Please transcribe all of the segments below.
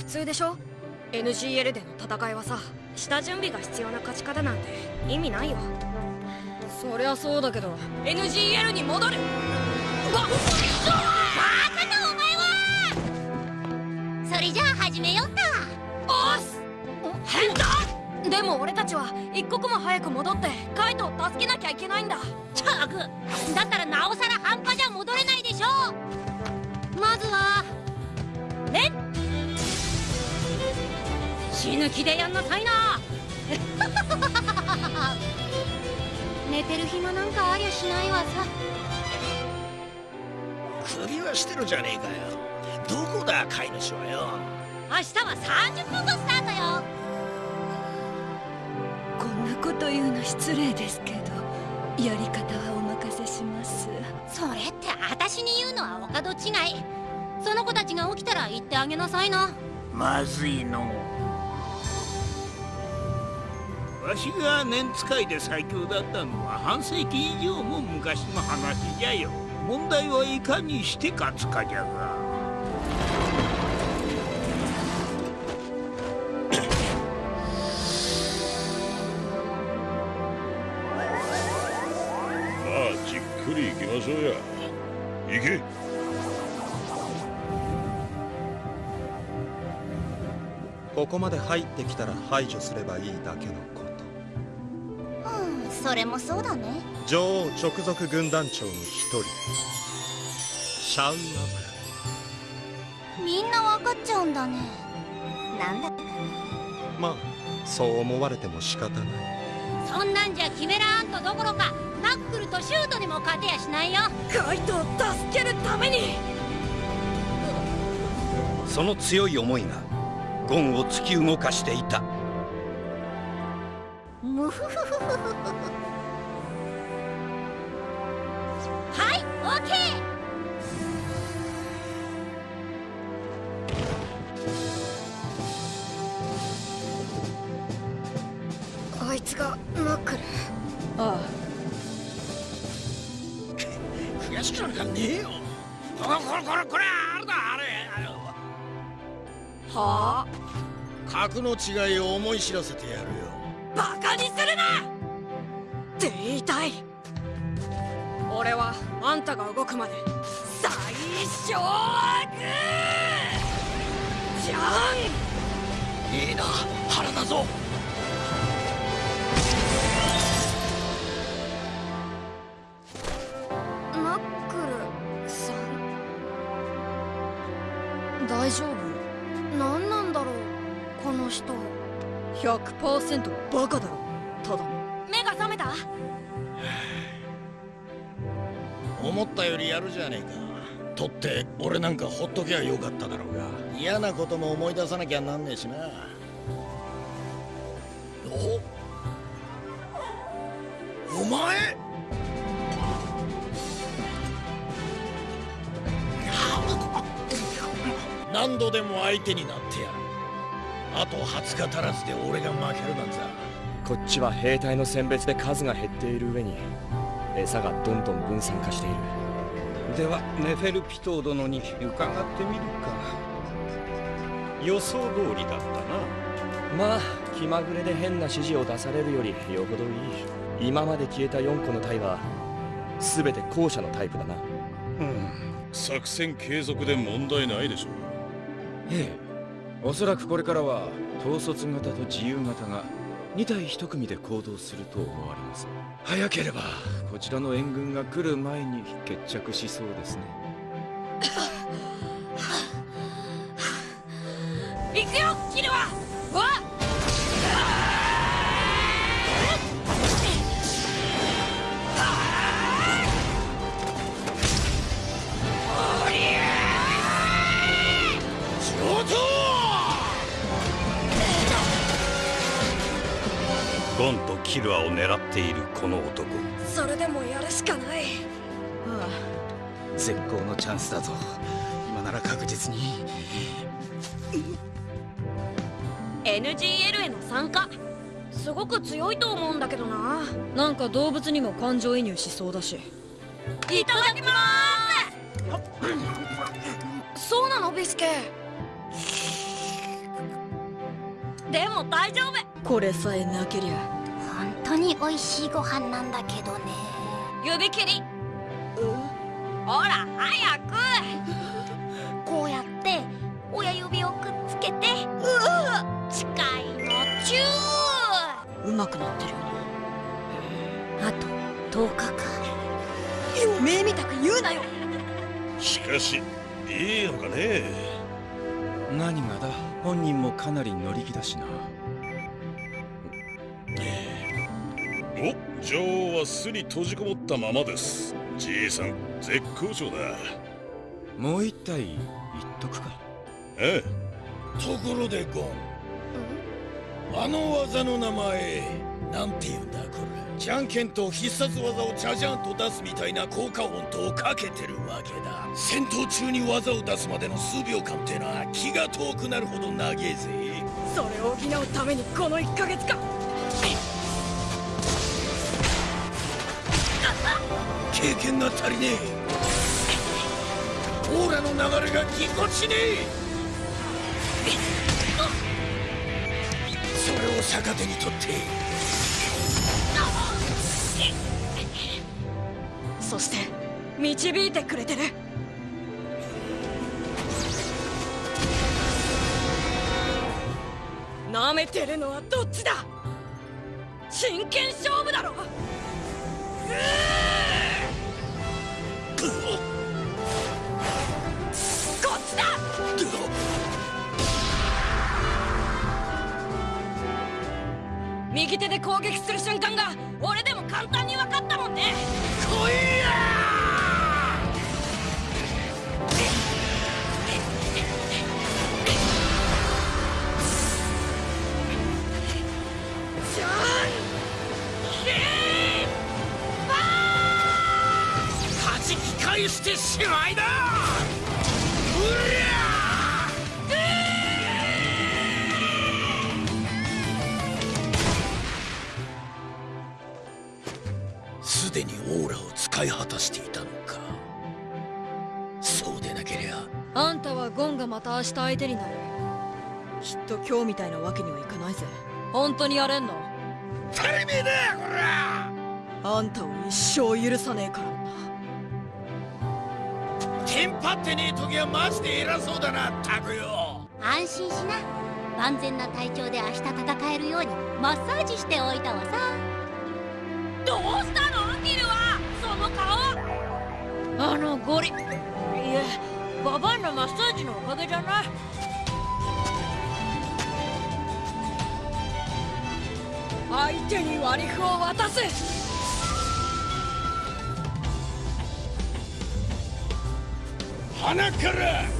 普通でしょ？NGL での戦いはさ下準備が必要な勝ち方なんて意味ないよ。そりゃそうだけど NGL に戻る！バカなお前は！それじゃあ始めよったおっす変だ！でも俺たちは一刻も早く戻ってカイトを助けなきゃいけないんだ。ったくだったらなおさら半端じゃ戻れないでしょ。まずはね死ぬ気でやんなさいな。寝てる暇なんかありゃしないわさ。首はしてるじゃねえかよ。どこだ飼い主はよ。明日は30分後スタートよ。こんなこと言うの失礼ですけどやり方はお任せします。それって私に言うのはお門違い。その子たちが起きたら言ってあげなさいな。まずいのわしが年使いで最強だったのは半世紀以上も昔の話じゃよ。問題はいかにして勝つかじゃが。くり行きましょうや。行け。ここまで入ってきたら排除すればいいだけのそれもそうだね。女王直属軍団長の一人。シャウアブみんな分かっちゃうんだね。なんだ？まあそう思われても仕方ない。そんなんじゃキメラアントどころかナックルとシュートにも勝てやしないよ。カイトを助けるために。その強い思いがゴンを突き動かしていたムフフフフフはいオッケーあいつがナックル。ああ。悔しくなんかねえよ。これこれこれこれあれだあれ。はあ。格の違いを思い知らせてやるよ。バカにするな！って言いたい。俺はあんたが動くまで最小悪！じゃんいいな腹だぞ。大丈夫？何なんだろうこの人100%バカだろ。ただ。目が覚めた？思ったよりやるじゃねえか。とって俺なんかほっときゃよかっただろうが。嫌なことも思い出さなきゃなんねえしな。お？お前？何度でも相手になってやるあと20日足らずで俺が負けるなんざ。こっちは兵隊の選別で数が減っている上に餌がどんどん分散化している。ではネフェルピトー殿に伺ってみるか。予想通りだったな。まあ気まぐれで変な指示を出されるよりよほどいい。今まで消えた4個の隊は全て後者のタイプだな。うん。作戦継続で問題ないでしょう。ええおそらくこれからは統率型と自由型が2体1組で行動すると思われます。早ければこちらの援軍が来る前に決着しそうですね。行くよキルは！キルアを狙っているこの男。それでもやるしかない。ああ。絶好のチャンスだぞ。今なら確実に。NGL への参加。すごく強いと思うんだけどな。なんか動物にも感情移入しそうだし。いただきます。そうなの？ビスケ。でも大丈夫。これさえなけりゃ。本当に美味しいご飯なんだけどね。指切り。ほら早く。こうやって親指をくっつけて近いのチュうまくなってるよーあと10日か。おめえみたく言うなよ。しかしいいのかね。何がだ？本人もかなり乗り気だしなお女王は巣に閉じこもったままです。じいさん絶好調だ。もう一体言っとくか。ええ。ところでゴン。あの技の名前なんて言うんだこれ。じゃんけんと必殺技をチャジャンと出すみたいな効果音とかけてるわけだ。戦闘中に技を出すまでの数秒間ってのは気が遠くなるほど長えぜ。それを補うためにこの1ヶ月間経験が足りねえ。オーラの流れがぎこちねえ。それを逆手にとって。そして導いてくれてる。なめてるのはどっちだ？真剣勝負だろこっちだ右手で攻撃する瞬間が俺でも簡単にじき返してしまいだ。うりゃすでにオーラを使い果たしていたのか。そうでなけりゃ。あんたはゴンがまた明日相手になる。きっと今日みたいなわけにはいかないぜ。本当にやれんの？当たり前だよこら。あんたを一生許さねえから。なテンパってねえ時はマジで偉そうだなタクよ。安心しな。万全な体調で明日戦えるようにマッサージしておいたわさ。どうしたのギルは？その顔。あのゴリ。いえババンのマッサージのおかげじゃない。相手に割り符を渡す鼻から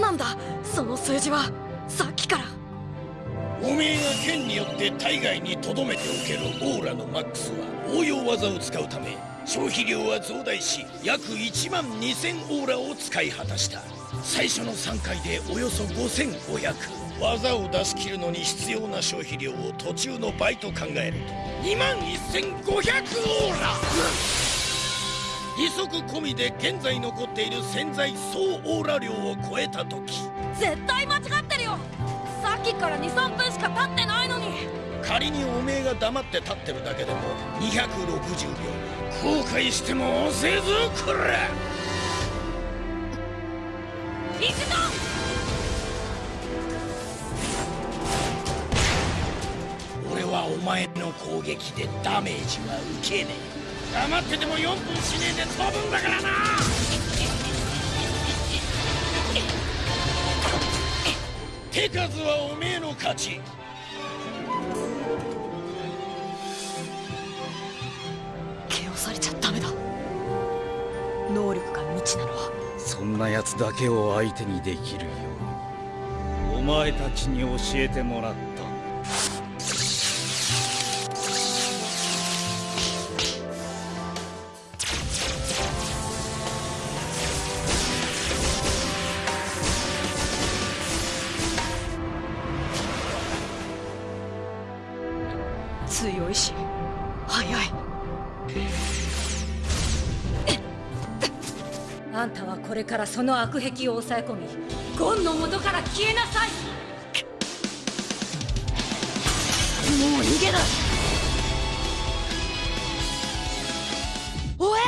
なんだ。その数字はさっきから。おめえが剣によって体外に留めておけるオーラのマックスは応用技を使うため消費量は増大し約1万2000オーラを使い果たした。最初の3回でおよそ5500技を出し切るのに必要な消費量を途中の倍と考えると2万1500オーラ。利息込みで現在残っている潜在総オーラ量を超えた時。絶対間違ってるよ。さっきから23分しか経ってないのに。仮におめえが黙って立ってるだけでも260秒後悔しても遅えぞこら行くぞ俺はお前の攻撃でダメージは受けねえ黙ってても4分しねえで飛ぶんだからな。手数はおめえの勝ち。毛をされちゃダメだ。能力が未知なのは。そんな奴だけを相手にできるよう。お前たちに教えてもらったし早い。あんたはこれからその悪癖を抑え込みゴンの元から消えなさい。もう逃げない。おえ